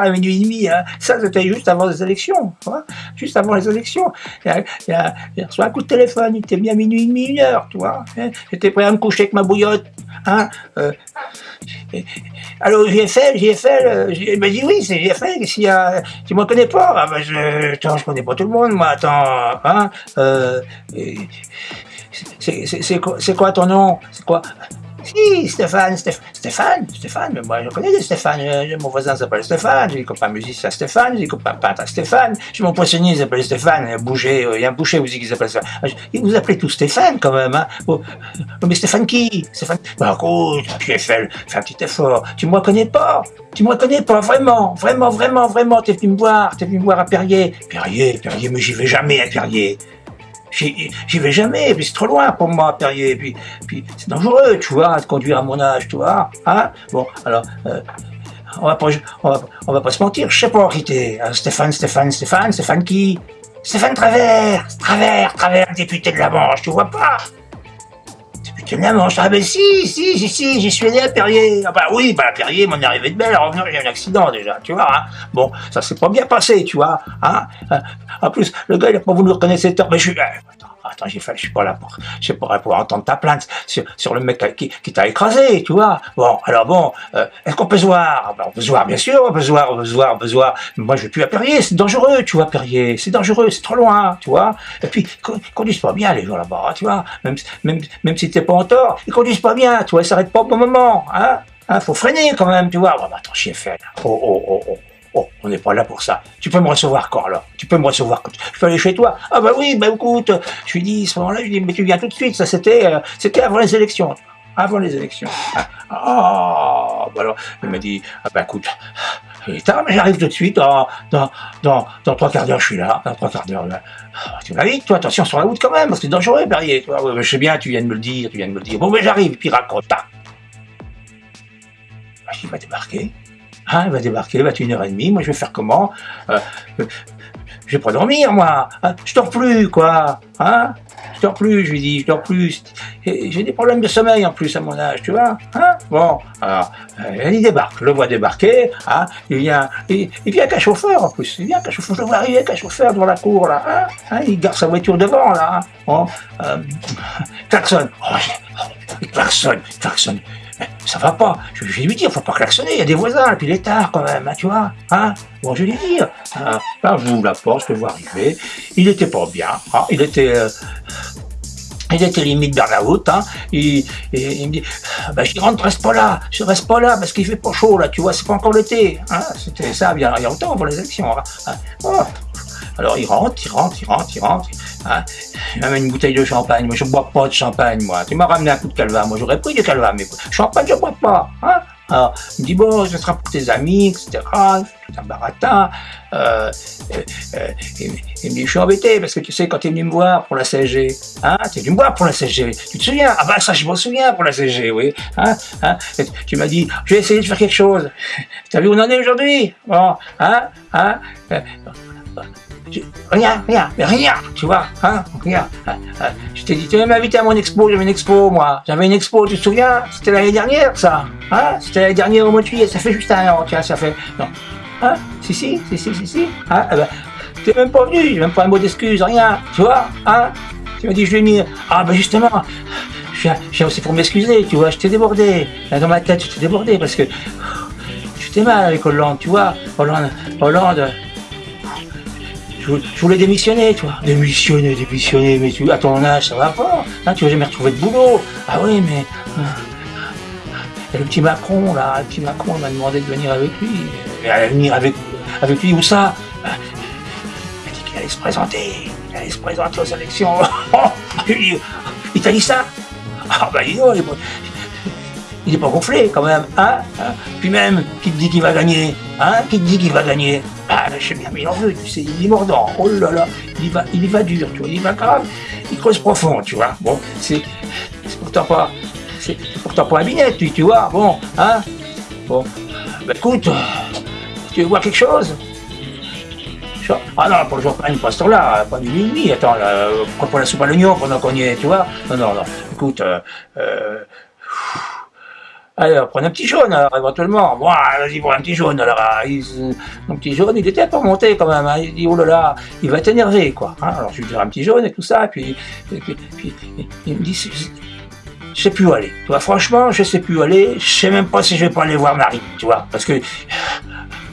à minuit et demi, ça c'était juste avant les élections, juste avant les élections. Il y reçu un coup de téléphone, il était bien minuit et demi, une heure, tu vois. Hein. J'étais prêt à me coucher avec ma bouillotte. Hein, euh, Allô, GFL, GFL, il m'a dit oui, c'est GFL, si, euh, tu me connais pas, ah, bah, je, attends, je connais pas tout le monde, moi, attends, hein, euh, c'est quoi ton nom? C'est quoi? Si, Stéphane, Stéphane, Stéphane, mais moi je connais des Stéphane, euh, mon voisin s'appelle Stéphane, j'ai des copains musiciens Stéphane, j'ai des copains peintres Stéphane, j'ai mon poissonnier qui s'appelle Stéphane, il y a un boucher, il y a un boucher aussi qui s'appelle Stéphane. Ah, vous appelez tous Stéphane quand même, hein. Mais Stéphane qui? Stéphane Bah écoute, fais, fais un petit effort, tu me reconnais pas, tu me reconnais pas, vraiment, vraiment, vraiment, vraiment, t'es venu me voir, t'es venu me voir à Perrier. Perrier, Perrier, mais j'y vais jamais à Perrier j'y vais jamais, puis c'est trop loin pour moi, Perrier, puis, puis c'est dangereux, tu vois, de conduire à mon âge, tu vois, hein. Bon, alors, euh, on, va pas, on, va, on va pas se mentir, je sais pas qui t'es, hein, Stéphane, Stéphane, Stéphane, Stéphane qui? Stéphane Travers, Travers, Travers, député de la Manche, tu vois pas? Manche, ah ben si, si, si, si, j'y suis allé à Perrier, ah bah oui, bah à Perrier, mon arrivée de belle, en revenant, j'ai eu un accident déjà, tu vois, hein. Bon, ça s'est pas bien passé, tu vois, hein. En plus, le gars, il a pas voulu reconnaître cette heure. Mais je suis... Attends, j'ai fait, je suis pas là pour, je entendre ta plainte sur, sur le mec qui, qui t'a écrasé, tu vois. Bon, alors bon, euh, est-ce qu'on peut se voir? Ben, On peut se voir, bien sûr, on peut se voir, on peut se voir, on peut se voir. moi, je vais plus à Perrier, c'est dangereux, tu vois, Perrier. C'est dangereux, c'est trop loin, tu vois. Et puis, ils conduisent pas bien, les gens là-bas, tu vois. Même, même, même si t'es pas en tort, ils conduisent pas bien, tu vois, ils s'arrêtent pas au bon moment, hein. Hein, faut freiner quand même, tu vois. Bon, bah, attends, chien fait. Oh, oh, oh, oh. Oh, on n'est pas là pour ça. Tu peux me recevoir quand alors Tu peux me recevoir Je peux aller chez toi Ah bah oui, bah écoute, je lui dis, à ce moment-là, je lui dis, mais tu viens tout de suite, ça c'était euh, c'était avant les élections. Avant les élections. Ah, ah bah alors, il m'a dit, ah bah écoute, j'arrive tout de suite, dans, dans, dans, trois quarts d'heure, je suis là, dans trois quarts d'heure. Ah, tu vas vite, toi, attention sur la route quand même, parce que c'est dangereux, Perrier. Tu vois, je sais bien, tu viens de me le dire, tu viens de me le dire. Bon, mais j'arrive, puis raccroche, tac. Bah, il va débarquer. Il va débarquer, il va être une heure et demie, moi je vais faire comment? Euh, Je vais pas dormir, moi. Hein, Je dors plus, quoi. Hein Je dors plus, je lui dis, je dors plus. J'ai des problèmes de sommeil en plus à mon âge, tu vois. Hein Bon, alors, euh, il débarque, je le vois débarquer, hein il vient, il, vient avec un chauffeur en plus, il vient avec un chauffeur, je le vois arriver avec un chauffeur devant la cour, là, hein, hein il garde sa voiture devant, là, hein. Bon, euh, ça va pas. Je, vais lui dire, faut pas klaxonner, il y a des voisins, et puis il est tard quand même, hein, tu vois. Hein bon, je vais lui dire. Hein, là, j'ouvre la porte, je le vois arriver. Il était pas bien, hein, il était... Euh, il était limite vers la route, hein. Il, me dit, bah, je rentre, reste pas là, je reste pas là parce qu'il fait pas chaud là, tu vois, c'est pas encore l'été, hein. C'était ça, il y a longtemps pour les élections, hein. Alors il rentre, il rentre, il rentre, il rentre. Hein. Il m'amène une bouteille de champagne. Moi, je bois pas de champagne, moi. Tu m'as ramené un coup de calva. Moi, j'aurais pris du calva, mais champagne, je bois pas. Hein. Alors, il me dit, bon, ce sera pour tes amis, etc. Tout un baratin. Euh, euh, euh, il, me dit, je suis embêté, parce que tu sais, quand tu es venu me voir pour la hein, tu es venu me voir pour la CSG. Tu te souviens? Ah bah ça, je me souviens pour la CSG, oui. Hein, hein, tu m'as dit, je vais essayer de faire quelque chose. Tu as vu où on en est aujourd'hui? Bon, hein, hein rien, rien, mais rien, tu vois, hein, rien. Hein, hein. Je t'ai dit, tu veux m'inviter à mon expo, j'avais une expo, moi. J'avais une expo, tu te souviens? C'était l'année dernière, ça. Hein? C'était l'année dernière au mois de juillet, ça fait juste un an, tiens, ça fait... Non. Hein? Si, si, si, si, si, si. Hein? Eh ben, T'es même pas venu, j'ai même pas un mot d'excuse, rien, tu vois, hein? Tu m'as dit, je vais venir. Ah, ben justement, je viens, aussi pour m'excuser, tu vois, je t'ai débordé. Dans ma tête, je t'ai débordé parce que... Je t'ai mal avec Hollande, tu vois. Hollande, Hollande, je, voulais démissionner, tu vois. Démissionner, démissionner, mais tu, à ton âge, ça va pas. Hein, tu vas jamais retrouver de boulot. Ah oui, mais... Euh, et le petit Macron, là, le petit Macron m'a demandé de venir avec lui. Il allait venir avec, avec lui, où ça? Il m'a dit qu'il allait se présenter. Il allait se présenter aux élections. il t'a dit ça? Ah bah dis donc, il est pas gonflé quand même, hein, hein Puis même, qui te dit qu'il va gagner? Hein Qui te dit qu'il va gagner? Ah, je sais bien, mais il en veut, tu sais, il est mordant. Oh là là, il y va, il y va dur, tu vois, il y va grave, il creuse profond, tu vois. Bon, c'est pourtant pas, c'est pourtant pas un binette, tu, vois, bon, hein. Bon, ben écoute, tu veux voir quelque chose? Ah non, pour le champagne, pas ce là pas du minuit, attends, là, pourquoi pas la soupe à l'oignon pendant qu'on y est, tu vois. Non, non, non, écoute, euh, euh Allez, prenez un petit jaune, alors, éventuellement. Moi, vas-y, prends un petit jaune, alors. Mon petit jaune, il était monté quand même. Hein. Il dit, oh là là, il va t'énerver, quoi. Hein. alors, je lui dirai un petit jaune et tout ça, et puis, puis, il me dit, je sais plus où aller. Franchement, je sais plus où aller. Je sais même pas si je vais pas aller voir Marie, tu vois, parce que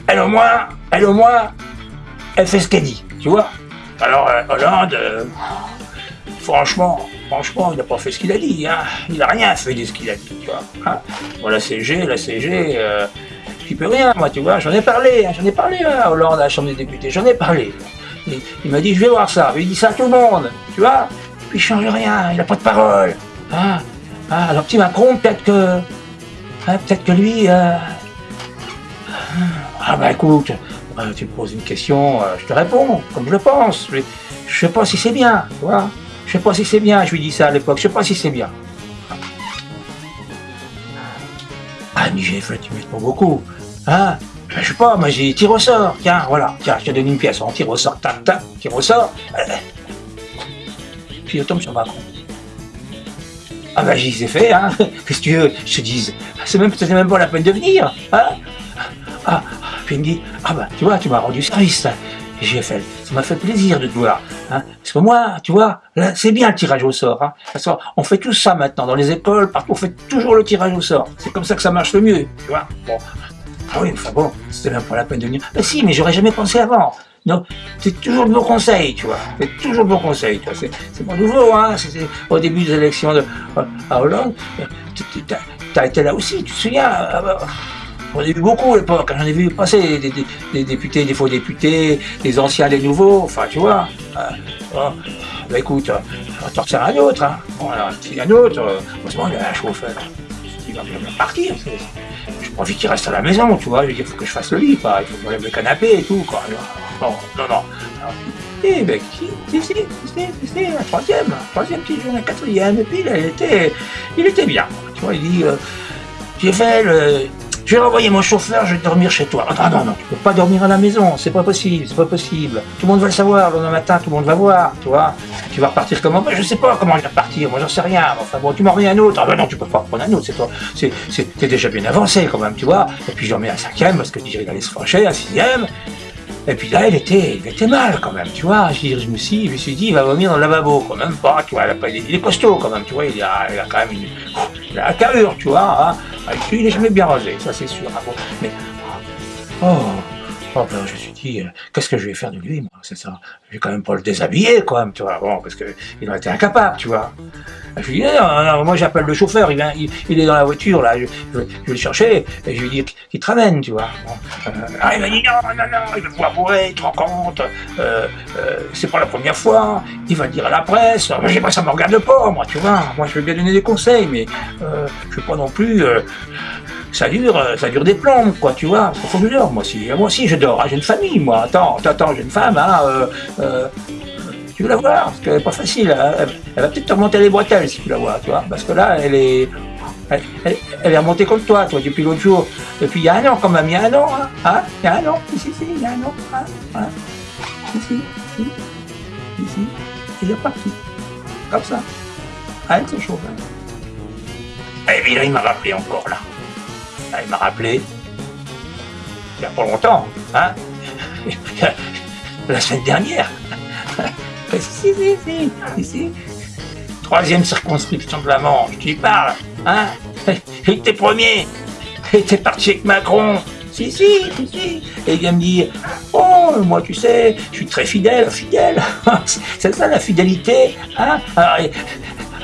elle au moins, elle au moins, elle fait ce qu'elle dit, tu vois. Alors euh, Hollande, euh, franchement, franchement, il n'a pas fait ce qu'il a dit, hein. Il a rien fait de ce qu'il a dit, tu vois. Hein? La CG, la CG, euh, j'y peux rien, moi, tu vois. J'en ai parlé, hein, j'en ai parlé à Hollande à la Chambre des députés, j'en ai parlé. Il, m'a dit, je vais voir ça. Il dit ça à tout le monde, tu vois. Puis il change rien, il n'a pas de parole. Alors petit Macron, peut-être que... Peut-être que lui... Euh, ah bah écoute, euh, tu me poses une question, euh, je te réponds, comme je le pense. Je, je sais pas si c'est bien, tu vois. Je sais pas si c'est bien, je lui dis ça à l'époque, je sais pas si c'est bien. Ah, mais j'ai fait, tu m'aides pas beaucoup. Hein? Je sais pas, moi j'ai tir au sort, tiens, voilà, tiens, je te donne une pièce, on tire au sort, tac, tac, tire au sort. Puis je tombe sur Macron. Ah bah j'y ai fait, hein. Qu'est-ce que tu veux, je te dise? C'est même, même pas la peine de venir. Hein ah, puis il me dit, ah bah tu vois, tu m'as rendu service. J'ai fait, ça m'a fait plaisir de te voir. Hein. Parce que moi, tu vois, c'est bien le tirage au sort. Hein. on fait tout ça maintenant, dans les écoles, partout, on fait toujours le tirage au sort. C'est comme ça que ça marche le mieux, tu vois. Ah oui, enfin bon, c'était même pas la peine de venir. Mais si, mais j'aurais jamais pensé avant. C'est toujours le bon conseil, tu vois. C'est toujours le bon conseil, tu vois. C'est pas nouveau, hein. Au début des élections de, à Hollande. T'as été là aussi, tu te souviens bah, J'en ai vu beaucoup à l'époque. J'en ai vu passer des, députés, des faux députés, des anciens, des nouveaux. Enfin, tu vois. Euh, oh, bah écoute, on va t'en un autre. Hein. Y a un autre, heureusement, il y a un chauffeur. Il va partir pas envie qu'il reste à la maison, tu vois. Il faut que je fasse le lit, pas. Il faut que je lève le canapé et tout, quoi. Non, non, non. Et ben, si, si, si, un troisième, un troisième petit jour, un quatrième, et puis il était, il était bien. Tu vois, il dit, j'ai fait le, je vais renvoyer mon chauffeur, je vais dormir chez toi. Non, non, non, tu peux pas dormir à la maison, c'est pas possible, c'est pas possible. Tout le monde va le savoir, le lendemain matin, tout le monde va voir, tu vois. Tu vas repartir comment Je sais pas comment je vais repartir, moi j'en sais rien. Enfin bon, tu m'en remets un autre. Ah ben non, tu peux pas prendre un autre, c'est toi. C'est, déjà bien avancé quand même, tu vois. Et puis j'en mets un cinquième parce que il allait se fâcher, un sixième. Et puis là, il était, il était mal quand même, tu vois. Je, me suis, je me suis dit, il va vomir dans le lavabo, quand même pas, tu vois. Il, est costaud quand même, tu vois. Il a, quand même une, il a la carrure, tu vois. Hein. il est jamais bien rasé, ça c'est sûr. Hein. Mais, oh, je me suis dit, euh, qu'est-ce que je vais faire de lui, moi C'est ça. Je vais quand même pas le déshabiller, quand même, tu vois. Bon, parce qu'il aurait été incapable, tu vois. Je lui dis, non, moi j'appelle le chauffeur, il, il, est dans la voiture, là, je, je, vais le chercher, et je lui dis qu'il te ramène, tu vois. Euh, ah, il m'a dit, non, non, non, il va pouvoir bourrer, tu te rends compte, euh, c'est pas la première fois, il va le dire à la presse, moi j'ai pas ça me regarde pas, moi, tu vois, moi je veux bien donner des conseils, mais je veux pas non plus ça dure, ça dure des plombs, quoi, tu vois. Il faut que je dors, moi aussi. Moi aussi, je dors. Hein, j'ai une famille, moi. Attends, attends, j'ai une femme, hein. Euh, tu veux la voir, parce qu'elle n'est pas facile. Hein. Elle, va peut-être te remonter les bretelles si tu la vois, tu vois. Parce que là, elle est. Elle, est remontée contre toi, toi, depuis l'autre jour. Depuis il y a un an quand même, il y a un an, hein, hein Il y a un an, ici, ici, il y a un an, hein, hein. Ici, ici, ici. Il est parti. Comme ça. Avec ce chauffeur. Et puis là, il m'a rappelé encore, là. Là il m'a rappelé. Il n'y a pas longtemps, hein La semaine dernière. Si, si, si, si, Troisième circonscription de la Manche, tu y parles, hein Il était premier, il était parti avec Macron. Si, si, si, si. Et il vient me dire, oh, moi, tu sais, je suis très fidèle, fidèle. C'est ça la fidélité, hein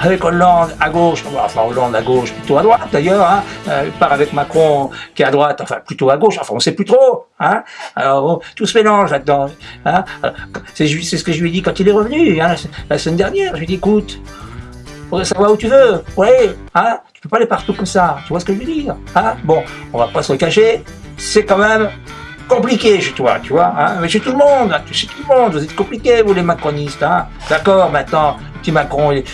avec Hollande à gauche, enfin Hollande à gauche, plutôt à droite d'ailleurs, hein, euh, part avec Macron qui est à droite, enfin plutôt à gauche, enfin on sait plus trop, hein, alors tout se mélange là-dedans, hein, c'est ce que je lui ai dit quand il est revenu, hein, la, semaine dernière, je lui ai dit écoute, faudrait savoir où tu veux, ouais, hein, tu peux pas aller partout comme ça, tu vois ce que je veux dire, bon, on va pas se le cacher, c'est quand même compliqué chez toi, tu vois, mais chez tout le monde, chez tout le monde, vous êtes compliqués, vous les macronistes, d'accord, maintenant, petit Macron, il,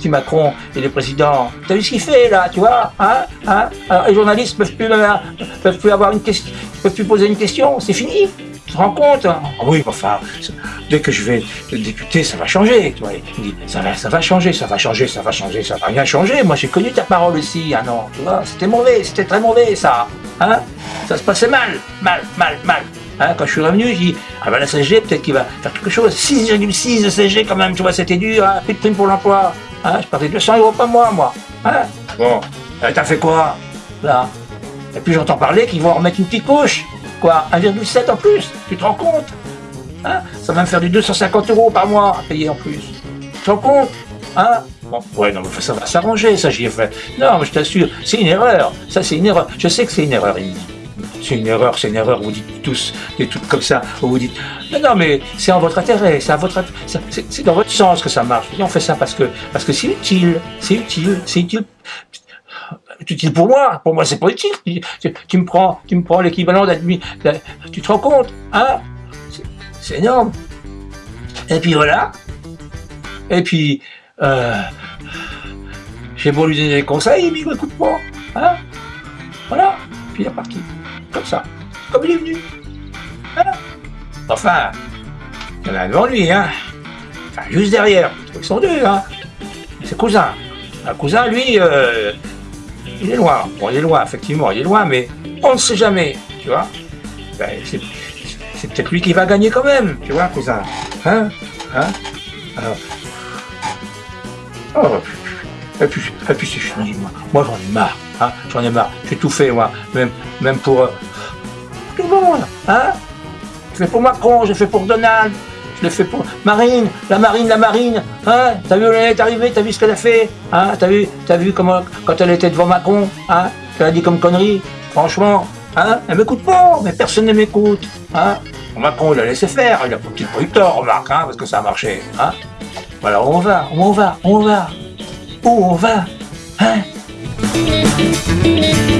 si Macron et le président, t'as vu ce qu'il fait là, tu vois hein, hein Alors, Les journalistes peuvent plus, peuvent plus avoir une question, peuvent plus poser une question, c'est fini. Tu te rends compte hein? ah Oui, enfin, dès que je vais être député, ça va changer. Tu vois. Il dit, ça va, ça va changer, ça va changer, ça va changer, ça va rien changer. Moi, j'ai connu ta parole aussi, ah non, tu vois, c'était mauvais, c'était très mauvais, ça. Hein ça se passait mal, mal, mal, mal. Hein, quand je suis revenu, je dis, ah ben la CG, peut-être qu'il va faire quelque chose. 6,6 de CG quand même, tu vois, c'était dur, hein, plus de prime pour l'emploi. Hein, je partais 200 euros par mois, moi. Hein bon, euh, t'as fait quoi Là? Et puis j'entends parler qu'ils vont remettre une petite couche. Quoi 1,7 en plus Tu te rends compte? Hein Ça va me faire du 250 euros par mois à payer en plus. Tu te rends compte? Hein? Bon, ouais, non, mais ça va s'arranger, ça j'y ai fait. Non, mais je t'assure, c'est une erreur. Ça, c'est une erreur. Je sais que c'est une erreur. C'est une erreur, c'est une erreur. Vous dites tous des trucs comme ça. Vous dites, non, non, mais c'est en votre intérêt. C'est votre, c'est dans votre sens que ça marche. On fait ça parce que, parce que c'est utile. C'est utile. C'est utile utile pour moi. Pour moi, c'est pas utile. Tu, me prends, tu me prends l'équivalent d'admis. Tu te rends compte, hein? C'est énorme. Et puis voilà. Et puis, euh, j'ai beau lui donner des conseils, mais il m'écoute pas. Hein? Voilà. Puis il est parti. Comme ça. Comme il est venu. Enfin, il y en a devant lui, hein. Enfin, juste derrière. Ils sont deux, hein. C'est cousin. Un cousin, lui, euh, il est loin. Bon, il est loin, effectivement, il est loin, mais on ne sait jamais, tu vois. Ben, c'est peut-être lui qui va gagner quand même, tu vois, cousin. Hein? Hein? Oh, et puis, et puis c'est fini, moi. Moi, j'en ai marre, hein J'en ai marre. J'ai tout fait, moi. Même, même pour... Euh, tout le monde, hein. J'ai fait pour Macron, j'ai fait pour Donald, je l'ai fait pour Marine, la Marine, la Marine, hein. T'as vu où elle est arrivée, t'as vu ce qu'elle a fait, hein. T'as vu, vu comment, quand elle était devant Macron, hein. Qu'elle a dit comme connerie, franchement, hein Elle m'écoute pas, mais personne ne m'écoute, hein. Macron, il a laissé faire, il a peut-être pas eu remarque, hein, parce que ça a marché, hein. Voilà, on va, on va, on va. Où on va, hein Thank you.